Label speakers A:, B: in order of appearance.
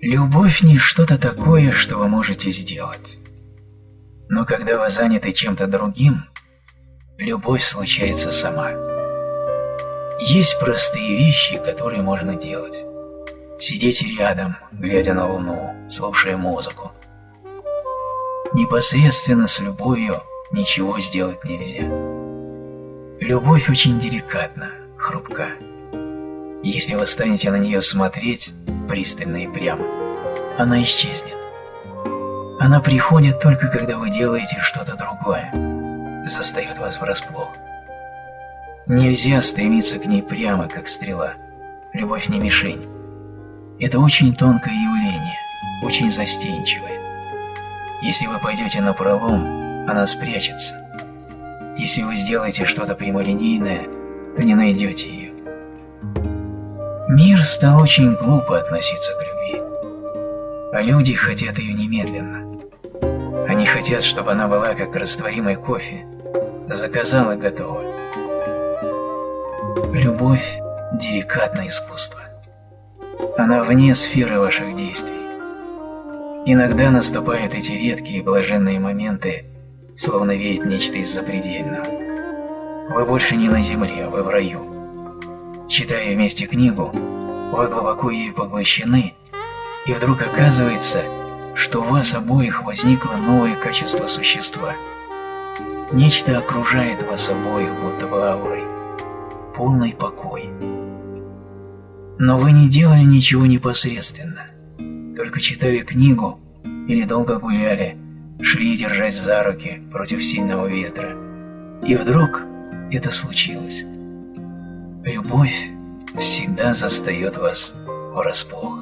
A: Любовь не что-то такое, что вы можете сделать. Но когда вы заняты чем-то другим, любовь случается сама. Есть простые вещи, которые можно делать. Сидеть рядом, глядя на луну, слушая музыку. Непосредственно с любовью ничего сделать нельзя. Любовь очень деликатна, хрупка. Если вы станете на нее смотреть пристально и прямо, она исчезнет. Она приходит только когда вы делаете что-то другое, застает вас врасплох. Нельзя стремиться к ней прямо, как стрела. Любовь не мишень. Это очень тонкое явление, очень застенчивое. Если вы пойдете на пролом, она спрячется. Если вы сделаете что-то прямолинейное, то не найдете ее. Мир стал очень глупо относиться к любви. А люди хотят ее немедленно. Они хотят, чтобы она была как растворимый кофе. Заказал и готово. Любовь – деликатное искусство. Она вне сферы ваших действий. Иногда наступают эти редкие блаженные моменты, словно веет нечто из запредельного. Вы больше не на земле, вы в раю. Читая вместе книгу, вы глубоко ею поглощены, и вдруг оказывается, что у вас обоих возникло новое качество существа. Нечто окружает вас обоих, будто бы аурой. Полный покой. Но вы не делали ничего непосредственно, только читали книгу или долго гуляли, шли держась за руки против сильного ветра. И вдруг это случилось. Любовь всегда застает вас врасплох.